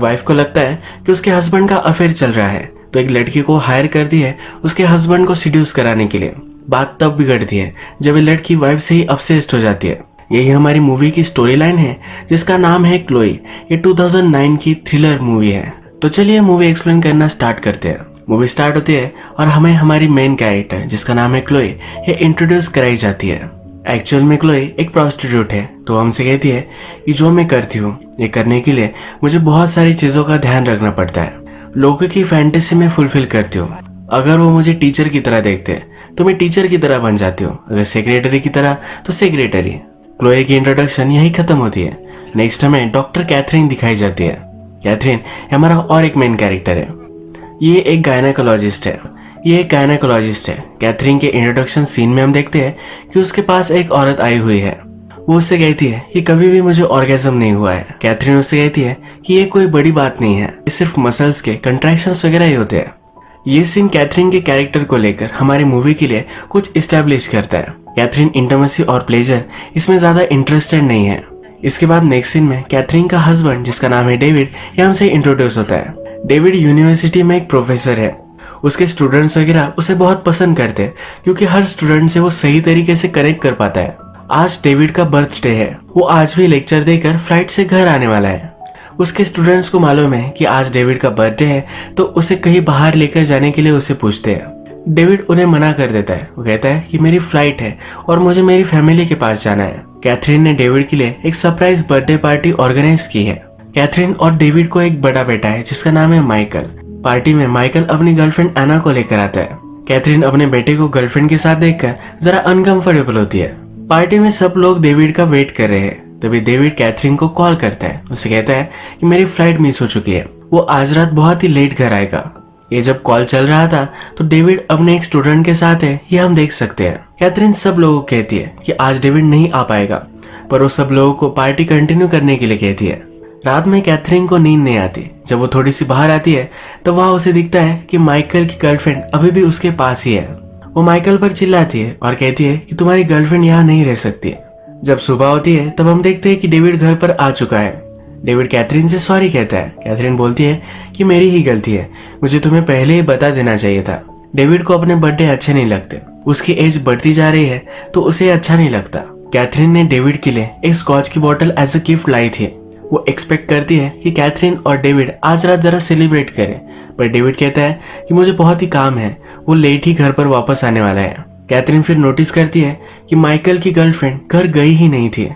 Wife को लगता है कि उसके हस्बैंड का अफेयर चल रहा है तो एक लड़की को हायर कर दी है उसके हस्बैंड को सिड्यूस कराने के लिए। बात तब बिगड़ती है जब ये लड़की वाइफ से ही अपसेस्ड हो जाती है। यही हमारी मूवी की स्टोरी लाइन है, जिसका नाम है क्लोई ये 2009 की थ्रिलर मूवी है। तो चलिए मूवी एक्सप्लेन करना स्टार्ट करते हैं। मूवी स्टार्ट होती है और हमें हमारी मेन कैरेक्टर जिसका नाम है क्लोई ये इंट्रोड्यूस कराई जाती है। एक्चुअल में क्लोई एक प्रोस्टिट्यूट है तो हमसे कहती है कि जो मैं करती हूँ, ये करने के लिए मुझे बहुत सारी चीज़ों का ध्यान रखना पड़ता है। लोगों की फैंटेसी में फुलफिल करती हूँ। अगर वो मुझे टीचर की तरह देखते हैं तो मैं टीचर की तरह बन जाती हूँ। अगर सेक्रेटरी की तरह तो सेक्रेटरी क्लोए की इंट्रोडक्शन यही खत्म होती है। नेक्स्ट हमें डॉक्टर कैथरीन दिखाई जाती है। कैथरीन हमारा और एक मेन कैरेक्टर है। ये एक गायनाकोलॉजिस्ट है। ये एक गायनाकोलॉजिस्ट है। कैथरीन के इंट्रोडक्शन सीन में हम देखते हैं कि उसके पास एक औरत आई हुई है। वो उससे कहती है कि कभी भी मुझे ऑर्गेजम नहीं हुआ है। कैथरीन उससे कहती है कि ये कोई बड़ी बात नहीं है। ये सिर्फ़ मसल्स के कंट्रैक्शन वगैरह ही होते हैं। ये सीन कैथरीन के कैरेक्टर को लेकर हमारी मूवी के लिए कुछ इस्टेब्लिश करता है। कैथरीन इंटरमेसी और प्लेजर इसमें ज़्यादा इंटरेस्टेड नहीं है। इसके बाद नेक्स्ट सीन में कैथरीन का हस्बैंड जिसका नाम है डेविड ये हमसे इंट्रोड्यूस होता है। डेविड यूनिवर्सिटी में एक प्रोफेसर है। उसके स्टूडेंट्स वगैरह उसे बहुत पसंद करते हैं, क्योंकि हर स्टूडेंट से वो सही तरीके से कनेक्ट कर पाता है। आज डेविड का बर्थडे है, वो आज भी लेक्चर देकर फ़्लाइट से घर आने वाला है। उसके स्टूडेंट्स को मालूम है कि आज डेविड का बर्थडे है तो उसे कहीं बाहर लेकर जाने के लिए उसे पूछते हैं। डेविड उन्हें मना कर देता है। वो कहता है कि मेरी फ़्लाइट है और मुझे मेरी फैमिली के पास जाना है। कैथरीन ने डेविड के लिए एक सरप्राइज़ बर्थडे पार्टी ऑर्गेनाइज की है। कैथरीन और डेविड को एक बड़ा बेटा है, जिसका नाम है माइकल पार्टी में माइकल अपनी गर्लफ्रेंड एना को लेकर आता है। कैथरीन अपने बेटे को गर्लफ्रेंड के साथ देखकर जरा अनकंफर्टेबल होती है। पार्टी में सब लोग डेविड का वेट कर रहे हैं। तभी डेविड कैथरीन को कॉल करता है। उसे कहता है कि मेरी फ़्लाइट मिस हो चुकी है। वो आज रात बहुत ही लेट घर आएगा। ये जब कॉल चल रहा था तो डेविड अपने एक स्टूडेंट के साथ है। ये हम देख सकते हैं। कैथरीन सब लोगों को कहती है कि आज डेविड नहीं आ पाएगा। पर वो सब लोगों को पार्टी कंटिन्यू करने के लिए कहती है। रात में कैथरीन को नींद नहीं आती। जब वो थोड़ी सी बाहर आती है तो वहाँ उसे दिखता है कि माइकल की गर्लफ्रेंड अभी भी उसके पास ही है। वो माइकल पर चिल्लाती है और कहती है कि तुम्हारी गर्लफ्रेंड यहाँ नहीं रह सकती। जब सुबह होती है, तब हम देखते हैं कि डेविड घर पर आ चुका है। डेविड कैथरीन से सॉरी कहता है। कैथरीन बोलती है कि मेरी ही गलती है। मुझे तुम्हें पहले ही बता देना चाहिए था। डेविड को अपने बर्थडे अच्छे नहीं लगते। उसकी एज बढ़ती जा रही है तो उसे अच्छा नहीं लगता। कैथरीन ने डेविड के लिए एक स्कॉच की बोतल एज अ गिफ्ट लाई थी। वो एक्सपेक्ट करती है कि कैथरीन और डेविड आज रात जरा सेलिब्रेट करें। पर डेविड कहता है कि मुझे बहुत ही काम है। वो लेट ही घर पर वापस आने वाला है। कैथरीन फिर नोटिस करती है कि माइकल की गर्लफ्रेंड घर गई ही नहीं थी।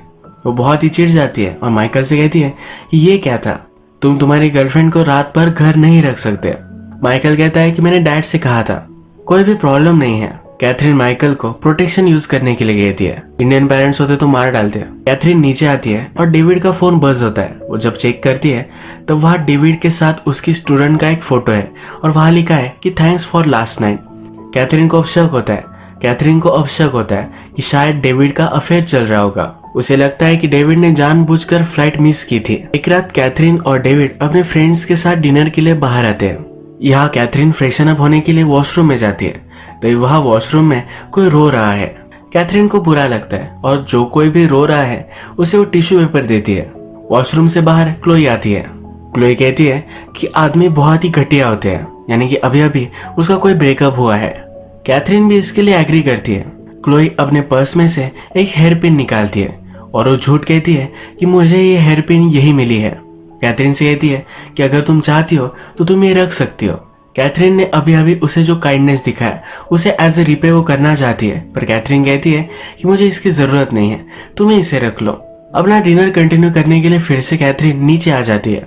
वो बहुत ही चिढ़ जाती है और माइकल से कहती है कि ये क्या था? तुम तुम्हारी गर्लफ्रेंड को रात भर घर नहीं रख सकते। माइकल कहता है कि मैंने डैड से कहा था। कोई भी प्रॉब्लम नहीं है। कैथरीन माइकल को प्रोटेक्शन यूज़ करने के लिए कहती है। इंडियन पेरेंट्स होते तो मार डालते हैं। कैथरीन नीचे आती है और डेविड का फ़ोन बज होता है। वो जब चेक करती है तो वहाँ डेविड के साथ उसकी स्टूडेंट का एक फ़ोटो है और वहाँ लिखा है कि thanks for last night Catherine को अब शक होता है। कैथरीन को अब शक होता है कि शायद डेविड का अफेयर चल रहा होगा। उसे लगता है कि डेविड ने जानबूझकर फ़्लाइट मिस की थी। एक रात कैथरीन और डेविड अपने फ्रेंड्स के साथ डिनर के लिए बाहर आते हैं। यहाँ कैथरीन फ्रेशन अप होने के लिए वॉशरूम में जाती है। तो वहाँ वॉशरूम में कोई रो रहा है। कैथरीन को बुरा लगता है और जो कोई भी रो रहा है, उसे वो टिश्यू पेपर देती है। वॉशरूम से बाहर क्लोई आती है। क्लोई कहती है कि आदमी बहुत ही घटिया होते हैं, यानी कि अभी अभी उसका कोई ब्रेकअप हुआ है। कैथरीन भी इसके लिए एग्री करती है। क्लोई अपने पर्स में से एक हेयर पिन निकालती है और वो झूठ कहती है कि मुझे ये हेयर पिन यही मिली है। कैथरीन से कहती है कि अगर तुम चाहती हो तो तुम ये रख सकती हो। कैथरीन ने अभी अभी उसे जो काइंडनेस दिखाया उसे एज ए रिपे वो करना चाहती है, पर कैथरीन कहती है कि मुझे इसकी ज़रूरत नहीं है, तुम्हें इसे रख लो। अपना डिनर कंटिन्यू करने के लिए फिर से कैथरीन नीचे आ जाती है।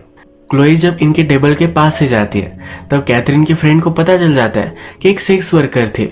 क्लोई जब इनके टेबल के पास से जाती है, तब कैथरीन के फ्रेंड को पता चल जाता है कि एक सेक्स वर्कर थी।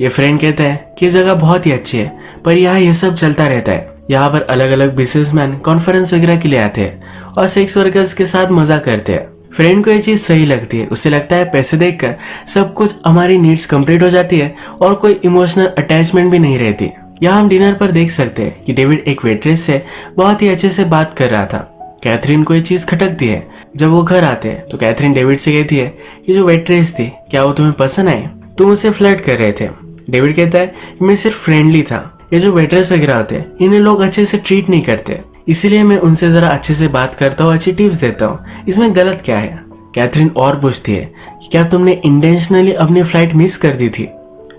ये फ्रेंड कहता है कि जगह बहुत ही अच्छी है, पर यहाँ ये सब चलता रहता है। यहाँ पर अलग अलग बिजनेसमैन कॉन्फ्रेंस वगैरह के लिए आते हैं और सेक्स वर्कर्स के साथ मज़ा करते हैं। फ्रेंड को ये चीज़ सही लगती है। उसे लगता है पैसे देखकर सब कुछ हमारी नीड्स कंप्लीट हो जाती है और कोई इमोशनल अटैचमेंट भी नहीं रहती। यहाँ हम डिनर पर देख सकते हैं कि डेविड एक वेट्रेस से बहुत ही अच्छे से बात कर रहा था। कैथरीन को ये चीज़ खटकती है। जब वो घर आते हैं तो कैथरीन डेविड से कहती है कि जो वेट्रेस थी, क्या वो तुम्हें पसंद आई? तुम उसे फ्लर्ट कर रहे थे। डेविड कहता है मैं सिर्फ़ फ्रेंडली था। ये जो वेट्रेस वगैरह होते हैं, इन्हें लोग अच्छे से ट्रीट नहीं करते। इसीलिए मैं उनसे जरा अच्छे से बात करता हूँ, अच्छी टिप्स देता हूँ। इसमें गलत क्या है? कैथरीन और पूछती है कि क्या तुमने इंटेंशनली अपनी फ़्लाइट मिस कर दी थी?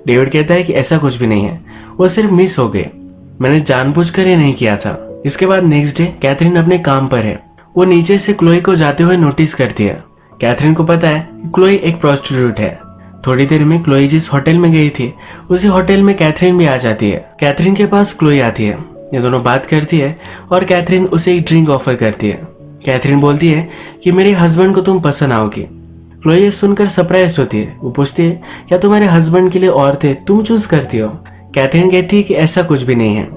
डेविड कहता है कि ऐसा कुछ भी नहीं है। वो सिर्फ़ मिस हो गए। मैंने जानबूझकर ये नहीं किया था। इसके बाद नेक्स्ट डे कैथरीन अपने काम पर है। वो नीचे से क्लोई को जाते हुए नोटिस करती है। कैथरीन को पता है क्लोई एक प्रोस्टिट्यूट है। थोड़ी देर में क्लोई जिस होटल में गई थी, उसी होटल में कैथरीन भी आ जाती है। कैथरीन के पास क्लोई आती है। ये दोनों बात करती है और कैथरीन उसे एक ड्रिंक ऑफ़र करती है। कैथरीन बोलती है कि मेरे हस्बैंड को तुम पसंद आओगी। क्लोई सुनकर सरप्राइज़ होती है। वो पूछती है, क्या तुम्हारे हस्बैंड के लिए औरतें तुम चूज़ करती हो? कैथरीन कहती है कि ऐसा कुछ भी नहीं है।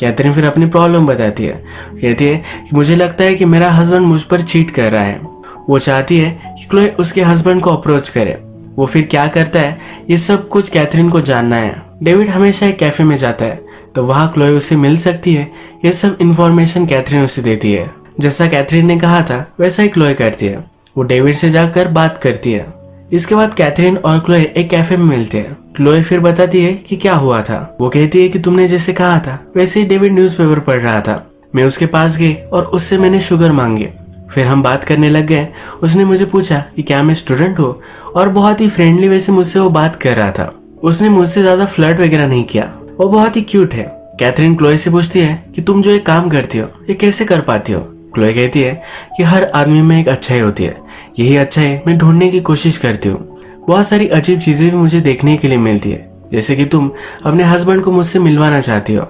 कैथरीन फिर अपनी प्रॉब्लम बताती है। कहती है कि मुझे लगता है कि मेरा हस्बैंड मुझ पर चीट कर रहा है। वो चाहती है कि क्लोई उसके हस्बैंड को अप्रोच करे। वो फिर क्या करता है, ये सब कुछ कैथरीन को जानना है। डेविड हमेशा एक कैफ़े में जाता है। तो वहाँ क्लोई उसे मिल सकती है? ये सब इंफॉर्मेशन कैथरीन उसे देती है। जैसा कैथरीन ने कहा था, वैसा ही क्लोई करती है। वो डेविड से जाकर बात करती है। इसके बाद कैथरीन और क्लोए एक कैफ़े में मिलते हैं। क्लोए फिर बताती है कि क्या हुआ था। वो कहती है कि तुमने जैसे कहा था, वैसे ही डेविड न्यूज़पेपर पढ़ रहा था। मैं उसके पास गई और उससे मैंने शुगर मांगी। फिर हम बात करने लग गए। उसने मुझे पूछा कि क्या मैं स्टूडेंट हूँ? और बहुत ही फ्रेंडली वे से मुझसे वो बात कर रहा था। उसने मुझसे ज़्यादा फ्लर्ट वगैरह नहीं किया। वो बहुत ही क्यूट है। कैथरीन क्लोए से पूछती है कि तुम जो एक काम करती हो, ये कैसे कर पाती हो? क्लोए कहती है कि हर आदमी में एक अच्छाई होती है। यही अच्छाई मैं ढूँढने की कोशिश करती हूँ। बहुत सारी अजीब चीज़ें भी मुझे देखने के लिए मिलती है। जैसे कि तुम अपने हस्बैंड को मुझसे मिलवाना चाहती हो।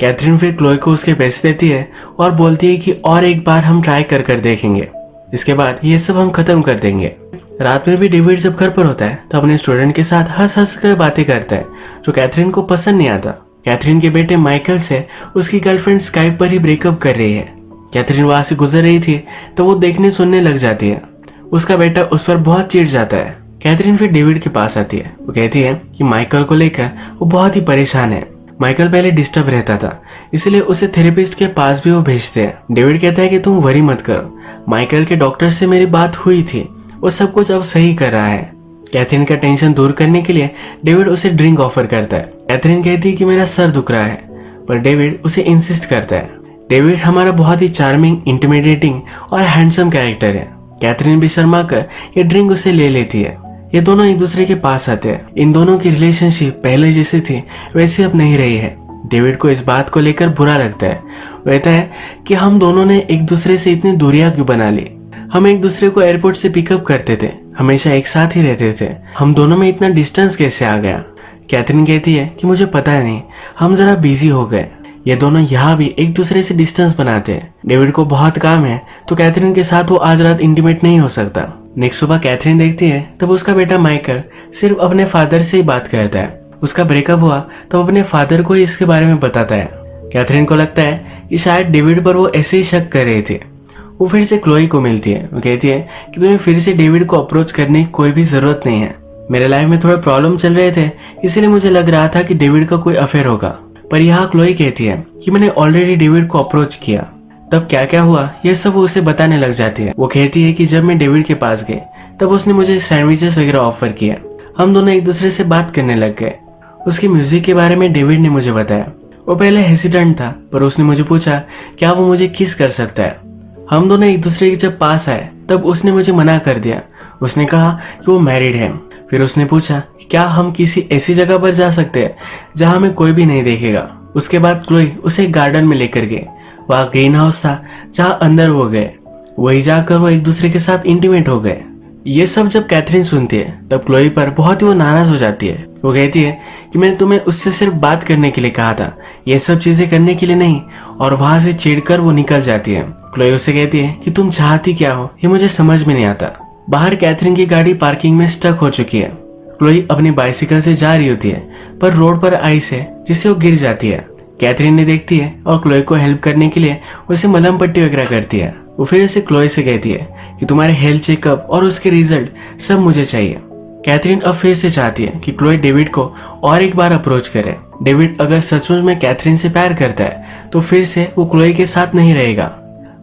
कैथरीन फिर क्लोई को उसके पैसे देती है और बोलती है कि और एक बार हम ट्राई कर कर देखेंगे। इसके बाद ये सब हम खत्म कर देंगे। रात में भी डेविड जब घर पर होता है तो अपने स्टूडेंट के साथ हंस हंस कर बातें करता है, जो कैथरीन को पसंद नहीं आता। कैथरीन के बेटे माइकल से उसकी गर्लफ्रेंड स्काइप पर ही ब्रेकअप कर रही है। कैथरीन वहाँ से गुजर रही थी तो वो देखने सुनने लग जाती है। उसका बेटा उस पर बहुत चिढ़ जाता है। कैथरीन फिर डेविड के पास आती है। वो कहती है कि माइकल को लेकर वो बहुत ही परेशान है। माइकल पहले डिस्टर्ब रहता था, इसलिए उसे थेरेपिस्ट के पास भी वो भेजते हैं। डेविड कहता है कि तुम वरी मत करो। माइकल के डॉक्टर से मेरी बात हुई थी। वो सब कुछ अब सही कर रहा है। कैथरीन का टेंशन दूर करने के लिए डेविड उसे ड्रिंक ऑफ़र करता है। कैथरीन कहती है कि मेरा सर दुख रहा है, पर डेविड उसे इंसिस्ट करता है। डेविड हमारा बहुत ही चार्मिंग इंटिमिडेटिंग और हैंडसम कैरेक्टर है। कैथरीन भी शर्मा कर ये ड्रिंक उसे ले लेती है। ये दोनों एक दूसरे के पास आते हैं। इन दोनों की रिलेशनशिप पहले जैसी थी, वैसी अब नहीं रही है। डेविड को इस बात को लेकर बुरा लगता है। कहता है कि हम दोनों ने एक दूसरे से इतनी दूरियाँ क्यों बना ली? हम एक दूसरे को एयरपोर्ट से पिकअप करते थे। हमेशा एक साथ ही रहते थे। हम दोनों में इतना डिस्टेंस कैसे आ गया? कैथरीन कहती है कि मुझे पता नहीं। हम जरा बिज़ी हो गए। ये दोनों यहाँ भी एक दूसरे से डिस्टेंस बनाते हैं। डेविड को बहुत काम है तो कैथरीन के साथ वो आज रात इंटीमेट नहीं हो सकता। नेक्स्ट सुबह कैथरीन देखती है, तब उसका बेटा माइकल सिर्फ़ अपने फादर से ही बात करता है। उसका ब्रेकअप हुआ, तब अपने फादर को ही इसके बारे में बताता है। कैथरीन को लगता है कि शायद डेविड पर वो ऐसे ही शक कर रहे थे। वो फिर से क्लोई को मिलती है। वो कहती है कि तुम्हें फिर से डेविड को अप्रोच करने की कोई भी ज़रूरत नहीं है। मेरे लाइफ में थोड़े प्रॉब्लम चल रहे थे, इसीलिए मुझे लग रहा था कि डेविड का कोई अफेयर होगा। पर यहाँ क्लोई कहती है कि मैंने ऑलरेडी डेविड को अप्रोच किया। तब क्या क्या हुआ, यह सब उसे बताने लग जाती है। वो कहती है कि जब मैं डेविड के पास गई तब उसने मुझे सैंडविचेस वगैरह ऑफ़र किया हम दोनों एक दूसरे से बात करने लग गए। उसके म्यूज़िक के बारे में डेविड ने मुझे बताया। वो पहले हेसिडेंट था, पर उसने मुझे पूछा, क्या वो मुझे किस कर सकता है? हम दोनों एक दूसरे के जब पास आए, तब उसने मुझे मना कर दिया। उसने कहा कि वो मैरिड है। फिर उसने पूछा क्या हम किसी ऐसी जगह पर जा सकते हैं, जहाँ हमें कोई भी नहीं देखेगा? उसके बाद क्लोई उसे गार्डन में लेकर गए। वहाँ ग्रीन हाउस था, जहाँ अंदर वो गए। वही जाकर वो एक दूसरे के साथ इंटीमेट हो गए। ये सब जब कैथरीन सुनती है, तब क्लोई पर बहुत ही वो नाराज़ हो जाती है। वो कहती है कि मैंने तुम्हें उससे सिर्फ़ बात करने के लिए कहा था। ये सब चीज़ें करने के लिए नहीं, और वहाँ से चिढ़कर वो निकल जाती है। क्लोई उससे कहती है कि तुम चाहती क्या हो? ये मुझे समझ में नहीं आता। बाहर कैथरीन की गाड़ी पार्किंग में स्टक हो चुकी है। क्लोई अपनी बाइसिकल से जा रही होती है, पर रोड पर आइस है, जिससे वो गिर जाती है। कैथरीन ने देखती है और क्लोई को हेल्प करने के लिए उसे मलम पट्टी वगैरह करती है। वो फिर उसे क्लोई से कहती है कि तुम्हारे हेल्थ चेकअप और उसके रिज़ल्ट सब मुझे चाहिए। कैथरीन अब फिर से चाहती है कि क्लोई डेविड को और एक बार अप्रोच करे। डेविड अगर सचमुच में कैथरीन से प्यार करता है तो फिर से वो क्लोई के साथ नहीं रहेगा।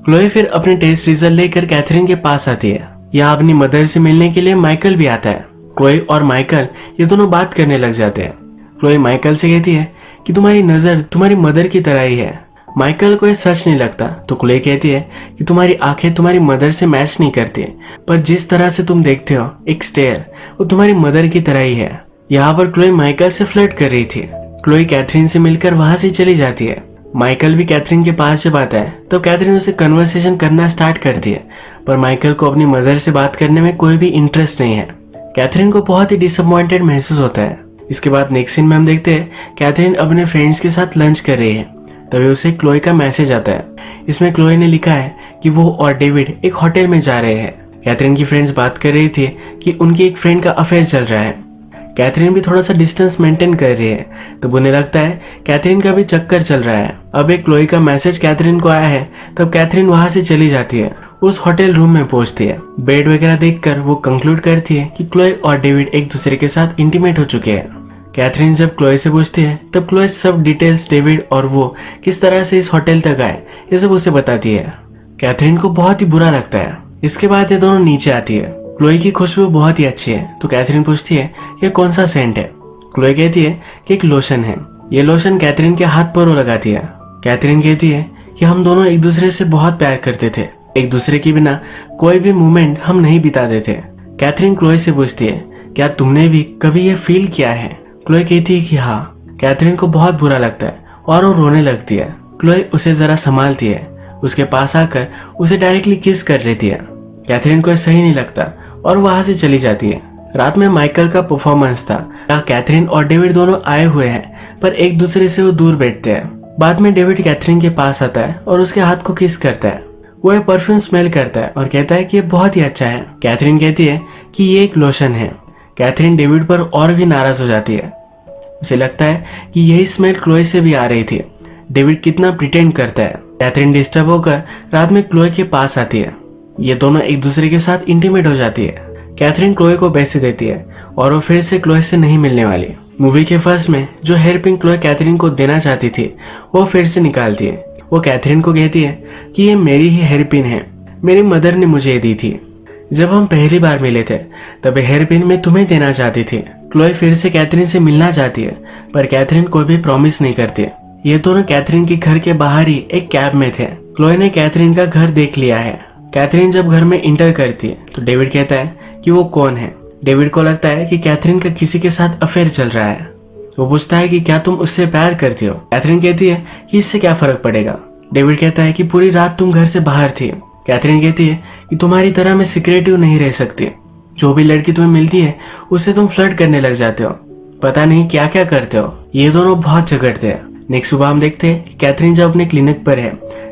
क्लोई फिर अपने टेस्ट रिज़ल्ट लेकर कैथरीन के पास आती है। यहाँ अपनी मदर से मिलने के लिए माइकल भी आता है। क्लोई और माइकल ये दोनों बात करने लग जाते हैं। क्लोई माइकल से कहती है कि तुम्हारी नज़र तुम्हारी मदर की तरह ही है। माइकल को ये सच नहीं लगता। तो क्लोई कहती है कि तुम्हारी आँखें तुम्हारी मदर से मैच नहीं करती पर जिस तरह से तुम देखते हो, एक स्टेयर वो तुम्हारी मदर की तरह ही है। यहाँ पर क्लोई माइकल से फ्लर्ट कर रही थी। क्लोई कैथरीन से मिलकर वहाँ से चली जाती है। माइकल भी कैथरीन के पास जब आता है तो कैथरीन उसे कन्वर्सेशन करना स्टार्ट करती है पर माइकल को अपनी मदर से बात करने में कोई भी इंटरेस्ट नहीं है। कैथरीन को बहुत ही डिसअपॉइंटेड महसूस होता है। इसके बाद नेक्स्ट सीन में हम देखते हैं, कैथरीन अपने फ्रेंड्स के साथ लंच कर रही है। तभी उसे क्लोई का मैसेज आता है। इसमें क्लोई ने लिखा है कि वो और डेविड एक होटल में जा रहे हैं। कैथरीन की फ्रेंड्स बात कर रही थी कि उनकी एक फ्रेंड का अफेयर चल रहा है। कैथरीन भी थोड़ा सा डिस्टेंस मेंटेन कर रही है तो उन्हें लगता है कैथरीन का भी चक्कर चल रहा है। अब एक क्लोई का मैसेज कैथरीन को आया है, तब कैथरीन वहाँ से चली जाती है, उस होटल रूम में पहुँचती है। बेड वगैरह देखकर वो कंक्लूड करती है कि क्लोई और डेविड एक दूसरे के साथ इंटीमेट हो चुके हैं। कैथरीन जब क्लोई से पूछती है, तब क्लोई सब डिटेल्स डेविड और वो किस तरह से इस होटल तक आए, ये सब उसे बताती है। कैथरीन को बहुत ही बुरा लगता है। इसके बाद ये दोनों नीचे आती है। क्लोई की खुशबू बहुत ही अच्छी है। तो कैथरीन पूछती है, ये कौन सा सेंट है? क्लोई कहती है कि एक लोशन है। ये लोशन कैथरीन के हाथ पर लगाती है। कैथरीन कहती है कि हम दोनों एक दूसरे से बहुत प्यार करते थे। एक दूसरे के बिना कोई भी मोमेंट हम नहीं बिताते थे। कैथरीन क्लोई से पूछती है, क्या तुमने भी कभी ये फील किया है? क्लोई कहती है कि हाँ। कैथरीन को बहुत बुरा लगता है और वो रोने लगती है। क्लोई उसे जरा संभालती है। उसके पास आकर उसे डायरेक्टली किस कर लेती है। कैथरीन को सही नहीं लगता। और वहाँ से चली जाती है। रात में माइकल का परफॉर्मेंस था। जहाँ कैथरीन और डेविड दोनों आए हुए हैं, पर एक दूसरे से वो दूर बैठते हैं। बाद में डेविड कैथरीन के पास आता है और उसके हाथ को किस करता है। वो एक परफ्यूम स्मेल करता है और कहता है कि ये बहुत ही अच्छा है। कैथरीन कहती है कि ये एक लोशन है। कैथरीन डेविड पर और भी नाराज़ हो जाती है। उसे लगता है कि यही स्मेल क्लोए से भी आ रही थी। डेविड कितना प्रिटेंड करता है। कैथरीन डिस्टर्ब होकर रात में क्लोई के पास आती है। ये दोनों एक दूसरे के साथ इंटीमेट हो जाती है। कैथरीन क्लोए को पैसे देती है और वो फिर से क्लोए से नहीं मिलने वाली। मूवी के फ़र्स्ट में जो हेयर पिन क्लोए कैथरीन को देना चाहती थी, वो फिर से निकालती है। वो कैथरीन को कहती है कि ये मेरी ही हेयर पिन है। मेरी मदर ने मुझे ये दी थी। जब हम पहली बार मिले थे, तब हेयर पिन मैं तुम्हें देना चाहती थी। क्लोए फिर से कैथरीन से मिलना चाहती है, पर कैथरीन कोई भी प्रॉमिस नहीं करती। है ये दोनों कैथरीन के घर के बाहर ही एक कैब में थे। क्लोए ने कैथरीन का घर देख लिया है। कैथरीन जब घर में इंटर करती है तो डेविड कहता है कि वो कौन है? डेविड को लगता है कि कैथरीन का किसी के साथ अफेयर चल रहा है। वो पूछता है कि क्या तुम उससे प्यार करती हो? कैथरीन कहती है कि इससे क्या फ़र्क पड़ेगा? डेविड कहता है कि पूरी रात तुम घर से बाहर थी। कैथरीन कहती है कि तुम्हारी तरह मैं सिक्रेटिव नहीं रह सकती। जो भी लड़की तुम्हें मिलती है उससे तुम फ्लर्ट करने लग जाते हो। पता नहीं क्या क्या करते हो। ये दोनों बहुत झगड़ते हैं। नेक्स्ट सुबह हम देखते हैं कि कैथरीन जब अपने क्लिनिक पर है,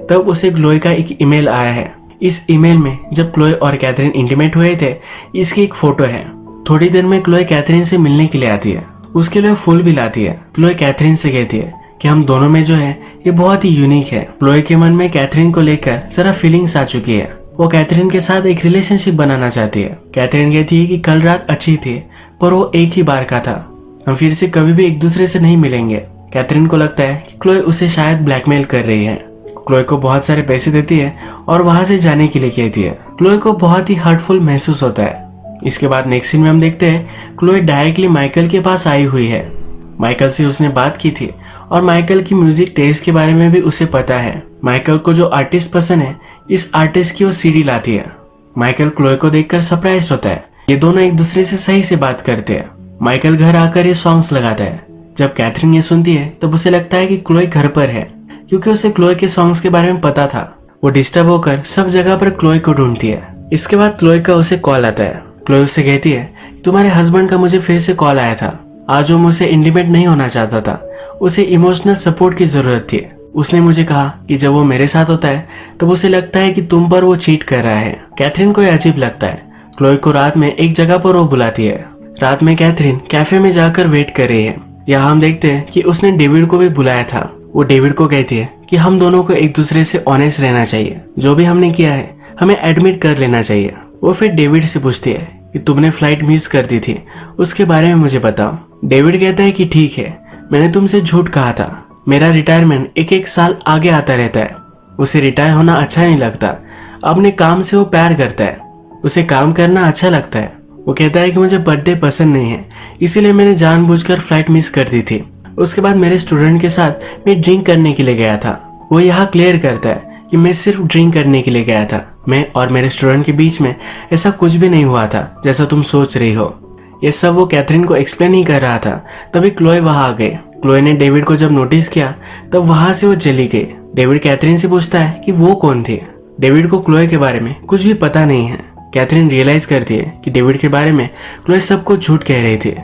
तब उसे ग्लोई का एक ईमेल आया है। इस ईमेल में जब क्लोए और कैथरीन इंटीमेट हुए थे, इसकी एक फ़ोटो है। थोड़ी देर में क्लोए कैथरीन से मिलने के लिए आती है। उसके लिए फूल भी लाती है। क्लोए कैथरीन से कहती है कि हम दोनों में जो है, ये बहुत ही यूनिक है। क्लोए के मन में कैथरीन को लेकर जरा फीलिंग्स आ चुकी है। वो कैथरीन के साथ एक रिलेशनशिप बनाना चाहती है। कैथरीन कहती है कि कल रात अच्छी थी, पर वो एक ही बार का था। हम फिर से कभी भी एक दूसरे से नहीं मिलेंगे। कैथरीन को लगता है कि क्लोए उसे शायद ब्लैकमेल कर रही है। क्लोए को बहुत सारे पैसे देती है और वहाँ से जाने के लिए कहती है। क्लोए को बहुत ही हर्टफुल महसूस होता है। इसके बाद नेक्स्ट सीन में हम देखते हैं क्लोए डायरेक्टली माइकल के पास आई हुई है। माइकल से उसने बात की थी और माइकल की म्यूज़िक टेस्ट के बारे में भी उसे पता है। माइकल को जो आर्टिस्ट पसंद है, इस आर्टिस्ट की वो सीडी लाती है। माइकल क्लोए को देखकर सरप्राइज़ होता है। ये दोनों एक दूसरे से सही से बात करते हैं। माइकल घर आकर ये सॉन्ग्स लगाता है। जब कैथरीन ये सुनती है, तब उसे लगता है कि क्लोए घर पर है। क्योंकि उसे क्लोए के सॉन्ग्स के बारे में पता था। वो डिस्टर्ब होकर सब जगह पर क्लोए को ढूंढती है। इसके बाद क्लोए का उसे कॉल आता है। क्लोए उससे कहती है, तुम्हारे हस्बैंड का मुझे फिर से कॉल आया था। आज वो मुझसे इंडिपेंडेंट नहीं होना चाहता था। उसे इमोशनल सपोर्ट की ज़रूरत थी। उसने मुझे कहा कि जब वो मेरे साथ होता है, तब उसे लगता है कि तुम पर वो चीट कर रहा है। कैथरीन को अजीब लगता है। क्लोई को रात में एक जगह पर वो बुलाती है। रात में कैथरीन कैफ़े में जाकर वेट कर रही है। यहाँ हम देखते हैं कि उसने डेविड को भी बुलाया था। वो डेविड को कहती है कि हम दोनों को एक दूसरे से ऑनेस्ट रहना चाहिए। जो भी हमने किया है, हमें एडमिट कर लेना चाहिए। वो फिर डेविड से पूछती है कि तुमने फ़्लाइट मिस कर दी थी, उसके बारे में मुझे बताओ। डेविड कहता है कि ठीक है, मैंने तुमसे झूठ कहा था। मेरा रिटायरमेंट एक एक साल आगे आता रहता है। उसे रिटायर होना अच्छा नहीं लगता। अपने काम से वो प्यार करता है। उसे काम करना अच्छा लगता है। वो कहता है कि मुझे बर्थडे पसंद नहीं है, इसीलिए मैंने जानबूझकर फ़्लाइट मिस कर दी थी। उसके बाद मेरे स्टूडेंट के साथ मैं ड्रिंक करने के लिए गया था। वो यहाँ क्लियर करता है कि मैं सिर्फ़ ड्रिंक करने के लिए गया था। मैं और मेरे स्टूडेंट के बीच में ऐसा कुछ भी नहीं हुआ था, जैसा तुम सोच रही हो। ये सब वो कैथरीन को एक्सप्लेन ही कर रहा था। तभी क्लोए वहाँ आ गए। क्लोए ने डेविड को जब नोटिस किया, तब वहाँ से वो चली गई। डेविड कैथरीन से पूछता है कि वो कौन थी? डेविड को क्लोए के बारे में कुछ भी पता नहीं है। कैथरीन रियलाइज़ करती है कि डेविड के बारे में क्लोए सब कुछ झूठ कह रही थी।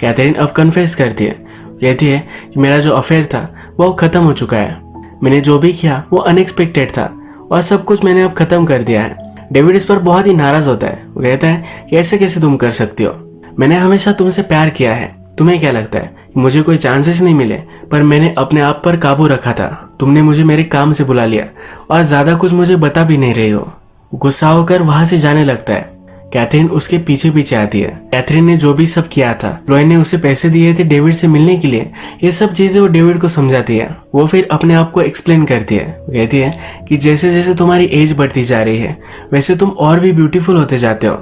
कैथरीन अब कन्फेस करती है कहती है कि मेरा जो अफेयर था, वो खत्म हो चुका है। मैंने जो भी किया, वो अनएक्सपेक्टेड था और सब कुछ मैंने अब खत्म कर दिया है। डेविड इस पर बहुत ही नाराज़ होता है। वो कहता है कि ऐसे कैसे तुम कर सकती हो? मैंने हमेशा तुमसे प्यार किया है। तुम्हें क्या लगता है मुझे कोई चांसेस नहीं मिले? पर मैंने अपने आप पर काबू रखा था। तुमने मुझे मेरे काम से बुला लिया और ज़्यादा कुछ मुझे बता भी नहीं रही हो। गुस्सा होकर वहाँ से जाने लगता है। कैथरीन उसके पीछे पीछे आती है। कैथरीन ने जो भी सब किया था लॉय ने उसे पैसे दिए थे डेविड से मिलने के लिए, ये सब चीज़ें वो डेविड को समझाती है। वो फिर अपने आप को एक्सप्लेन करती है। कहती है कि जैसे जैसे तुम्हारी एज बढ़ती जा रही है, वैसे तुम और भी ब्यूटीफुल होते जाते हो।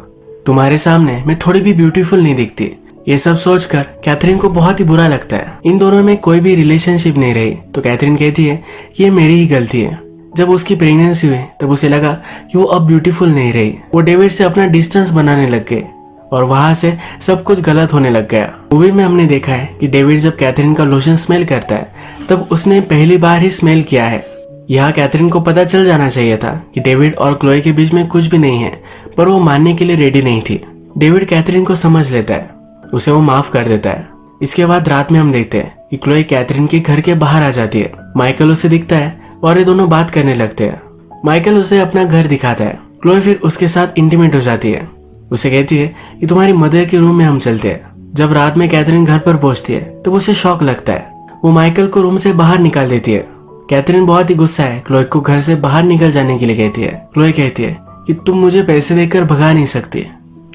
तुम्हारे सामने मैं थोड़ी भी ब्यूटीफुल नहीं दिखती। ये सब सोचकर कैथरीन को बहुत ही बुरा लगता है। इन दोनों में कोई भी रिलेशनशिप नहीं रही। तो कैथरीन कहती है कि ये मेरी ही गलती है। जब उसकी प्रेगनेंसी हुई, तब उसे लगा कि वो अब ब्यूटीफुल नहीं रही। वो डेविड से अपना डिस्टेंस बनाने लग गए और वहाँ से सब कुछ गलत होने लग गया। मूवी में हमने देखा है कि डेविड जब कैथरीन का लोशन स्मेल करता है, तब उसने पहली बार ही स्मेल किया है। यहाँ कैथरीन को पता चल जाना चाहिए था कि डेविड और क्लोए के बीच में कुछ भी नहीं है, पर वो मानने के लिए रेडी नहीं थी। डेविड कैथरीन को समझ लेता है। उसे वो माफ़ कर देता है। इसके बाद रात में हम देखते हैं कि क्लोए कैथरीन के घर के बाहर आ जाती है। माइकल उसे दिखता है और ये दोनों बात करने लगते हैं। माइकल उसे अपना घर दिखाता है। क्लोए फिर उसके साथ इंटीमेट हो जाती है। उसे कहती है कि तुम्हारी मदर के रूम में हम चलते हैं। जब रात में कैथरीन घर पर पहुँचती है, तब तो उसे शौक लगता है। वो माइकल को रूम से बाहर निकाल देती है। कैथरीन बहुत ही गुस्सा है। क्लोए को घर से बाहर निकल जाने के लिए कहती है। क्लोए कहती है कि तुम मुझे पैसे देकर भगा नहीं सकती।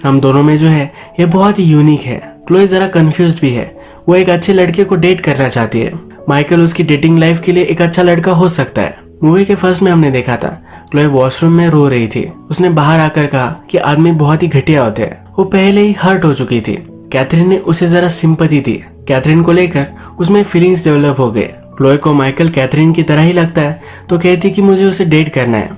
हम दोनों में जो है, ये बहुत ही यूनिक है। क्लोए जरा कंफ्यूज भी है। वो एक अच्छे लड़के को डेट करना चाहती है। माइकल उसकी डेटिंग लाइफ के लिए एक अच्छा लड़का हो सकता है। मूवी के फ़र्स्ट में हमने देखा था क्लोए वॉशरूम में रो रही थी। उसने बाहर आकर कहा कि आदमी बहुत ही घटिया होते हैं। वो पहले ही हर्ट हो चुकी थी। कैथरीन ने उसे जरा सिंपति दी। कैथरीन को लेकर उसमें फीलिंग्स डेवलप हो गए। क्लोए को माइकल कैथरीन की तरह ही लगता है तो कहती कि मुझे उसे डेट करना है।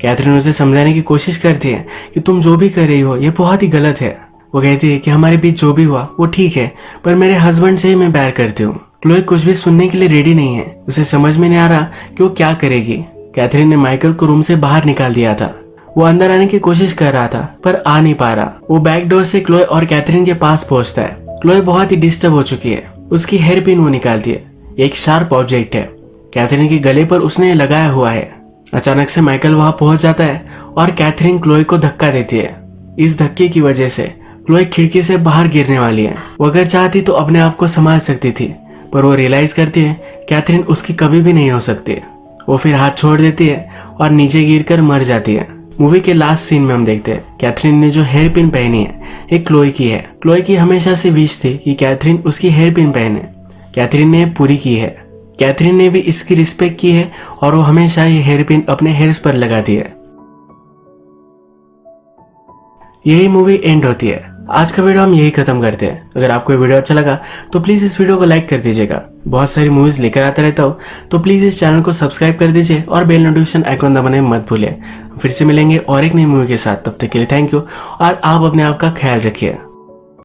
कैथरीन उसे समझाने की कोशिश करती है कि तुम जो भी कर रही हो, ये बहुत ही गलत है। वो कहती है कि हमारे बीच जो भी हुआ, वो ठीक है, पर मेरे हस्बैंड से ही मैं प्यार करती हूँ। क्लोए कुछ भी सुनने के लिए रेडी नहीं है। उसे समझ में नहीं आ रहा कि वो क्या करेगी। कैथरीन ने माइकल को रूम से बाहर निकाल दिया था। वो अंदर आने की कोशिश कर रहा था, पर आ नहीं पा रहा। वो बैक डोर से क्लोए और कैथरीन के पास पहुँचता है। क्लोए बहुत ही डिस्टर्ब हो चुकी है। उसकी हेयर पिन वो निकालती है एक शार्प ऑब्जेक्ट है। कैथरीन के गले पर उसने लगाया हुआ है। अचानक से माइकल वहाँ पहुँच जाता है और कैथरीन क्लोए को धक्का देती है। इस धक्के की वजह से क्लोए खिड़की से बाहर गिरने वाली है। वो अगर चाहती तो अपने आप को संभाल सकती थी। पर वो रियलाइज़ करती है कैथरीन उसकी कभी भी नहीं हो सकती है। वो फिर हाथ छोड़ देती है और नीचे गिर कर मर जाती है। मूवी के लास्ट सीन में हम देखते हैं कैथरीन ने जो हेयर पिन पहनी है, एक क्लोई की है। क्लोई की हमेशा से विश थी कि कैथरीन उसकी हेयर पिन पहने। कैथरीन ने पूरी की है। कैथरीन ने भी इसकी रिस्पेक्ट की है और वो हमेशा ये हेयर पिन अपने हेयर्स पर लगाती है। यही मूवी एंड होती है। आज का वीडियो हम यही खत्म करते हैं। अगर आपको ये वीडियो अच्छा लगा तो प्लीज़ इस वीडियो को लाइक कर दीजिएगा। बहुत सारी मूवीज़ लेकर आता रहता हो तो प्लीज़ इस चैनल को सब्सक्राइब कर दीजिए और बेल नोटिफिकेशन आइकॉन दबाने मत भूलें फिर से मिलेंगे और एक नई मूवी के साथ। तब तक के लिए थैंक यू और आप अपने आप का ख्याल रखिए।